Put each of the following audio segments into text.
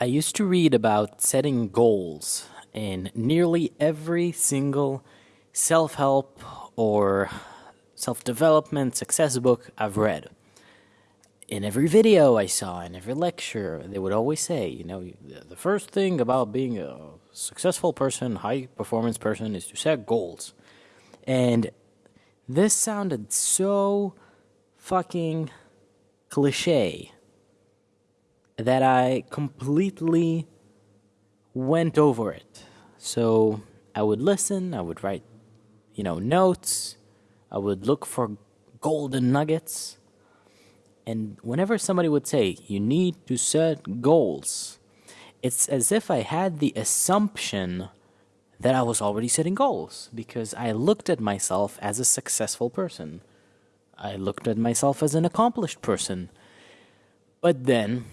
I used to read about setting goals in nearly every single self help or self development success book I've read. In every video I saw, in every lecture, they would always say, you know, the first thing about being a successful person, high performance person, is to set goals. And this sounded so fucking cliche that I completely went over it. So I would listen, I would write, you know, notes, I would look for golden nuggets. And whenever somebody would say, you need to set goals, it's as if I had the assumption that I was already setting goals because I looked at myself as a successful person. I looked at myself as an accomplished person. But then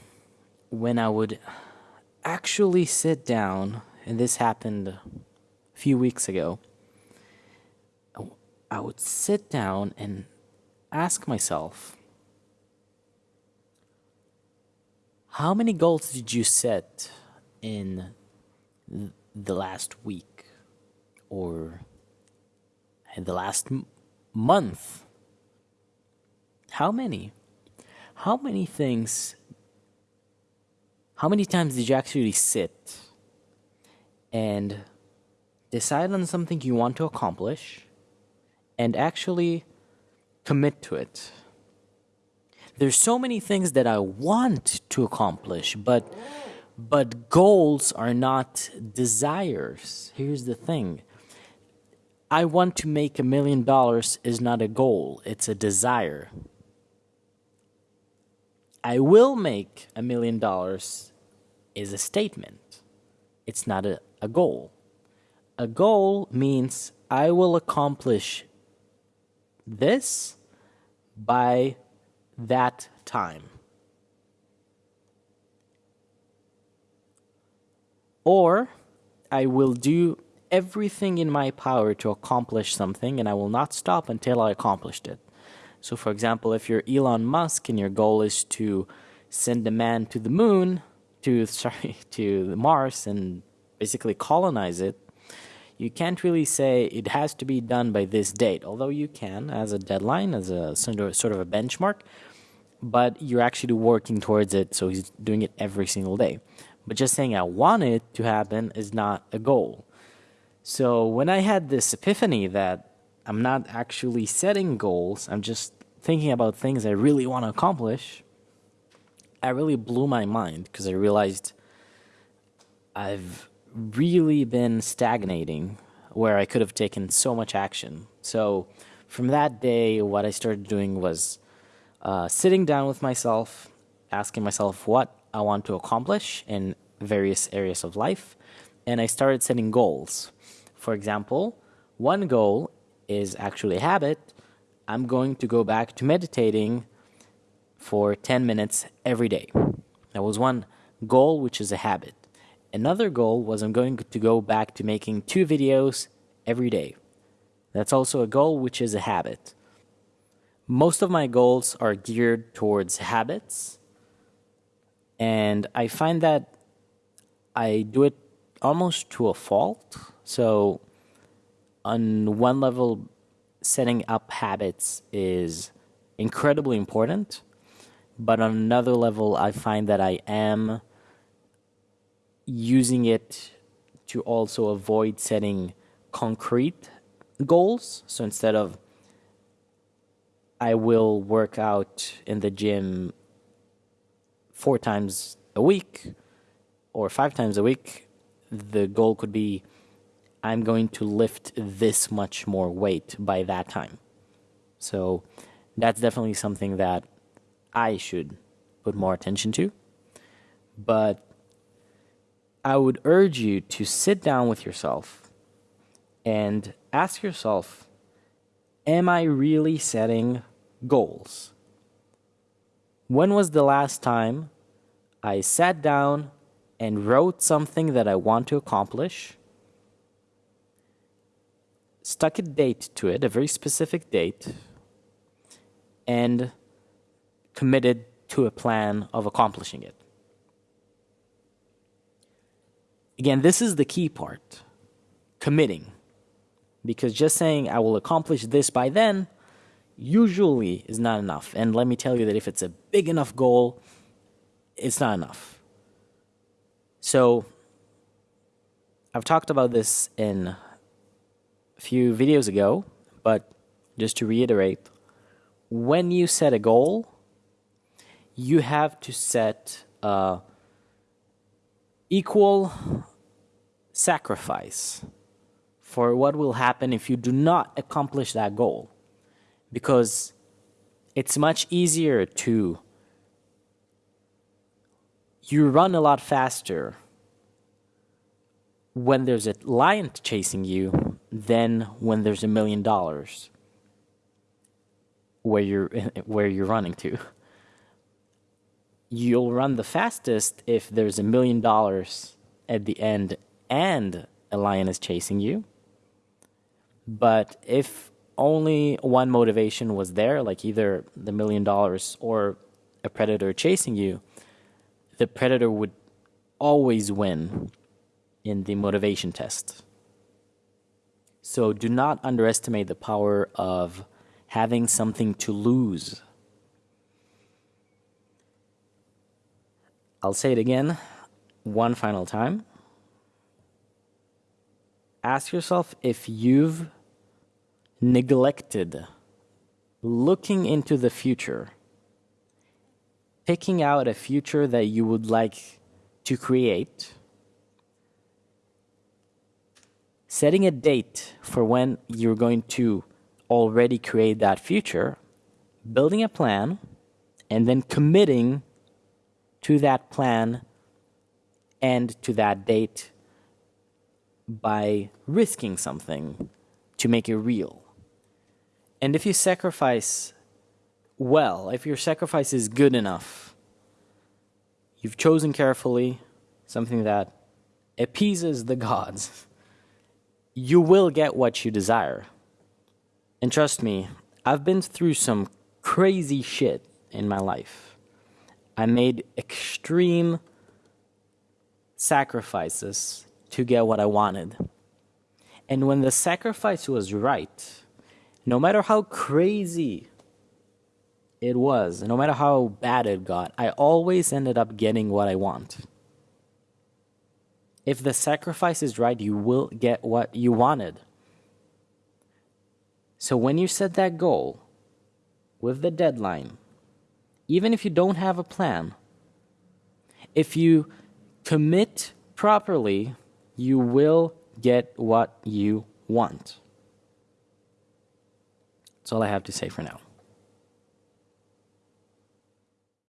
when I would actually sit down, and this happened a few weeks ago, I would sit down and ask myself, how many goals did you set in the last week or in the last month? How many? How many things how many times did you actually sit and decide on something you want to accomplish and actually commit to it? There's so many things that I want to accomplish, but but goals are not desires. Here's the thing. I want to make a million dollars is not a goal, it's a desire. I will make a million dollars is a statement. It's not a, a goal. A goal means I will accomplish this by that time. Or I will do everything in my power to accomplish something and I will not stop until I accomplished it. So, for example, if you're Elon Musk and your goal is to send a man to the moon, to sorry, to Mars and basically colonize it, you can't really say it has to be done by this date. Although you can as a deadline, as a sort of a benchmark, but you're actually working towards it. So he's doing it every single day. But just saying I want it to happen is not a goal. So when I had this epiphany that I'm not actually setting goals, I'm just thinking about things I really want to accomplish, I really blew my mind because I realized I've really been stagnating where I could have taken so much action. So from that day, what I started doing was uh, sitting down with myself, asking myself what I want to accomplish in various areas of life, and I started setting goals. For example, one goal is actually a habit I'm going to go back to meditating for 10 minutes every day. That was one goal, which is a habit. Another goal was I'm going to go back to making two videos every day. That's also a goal, which is a habit. Most of my goals are geared towards habits, and I find that I do it almost to a fault. So, on one level, setting up habits is incredibly important. But on another level, I find that I am using it to also avoid setting concrete goals. So instead of I will work out in the gym four times a week or five times a week, the goal could be I'm going to lift this much more weight by that time. So that's definitely something that I should put more attention to. But I would urge you to sit down with yourself and ask yourself Am I really setting goals? When was the last time I sat down and wrote something that I want to accomplish? Stuck a date to it, a very specific date, and committed to a plan of accomplishing it. again, this is the key part committing. Because just saying, I will accomplish this by then, usually is not enough. And let me tell you that if it's a big enough goal, it's not enough. So, I've talked about this in few videos ago, but just to reiterate, when you set a goal, you have to set a equal sacrifice for what will happen if you do not accomplish that goal. Because it's much easier to you run a lot faster when there's a lion chasing you than when there's a million dollars where you're where you're running to. You'll run the fastest if there's a million dollars at the end and a lion is chasing you. But if only one motivation was there, like either the million dollars or a predator chasing you, the predator would always win in the motivation test. So do not underestimate the power of having something to lose. I'll say it again one final time. Ask yourself if you've neglected looking into the future, picking out a future that you would like to create, setting a date for when you're going to already create that future, building a plan, and then committing to that plan and to that date by risking something to make it real. And if you sacrifice well, if your sacrifice is good enough, you've chosen carefully something that appeases the gods, you will get what you desire. And trust me, I've been through some crazy shit in my life. I made extreme sacrifices to get what I wanted. And when the sacrifice was right, no matter how crazy it was, no matter how bad it got, I always ended up getting what I want. If the sacrifice is right, you will get what you wanted. So when you set that goal with the deadline, even if you don't have a plan, if you commit properly, you will get what you want. That's all I have to say for now.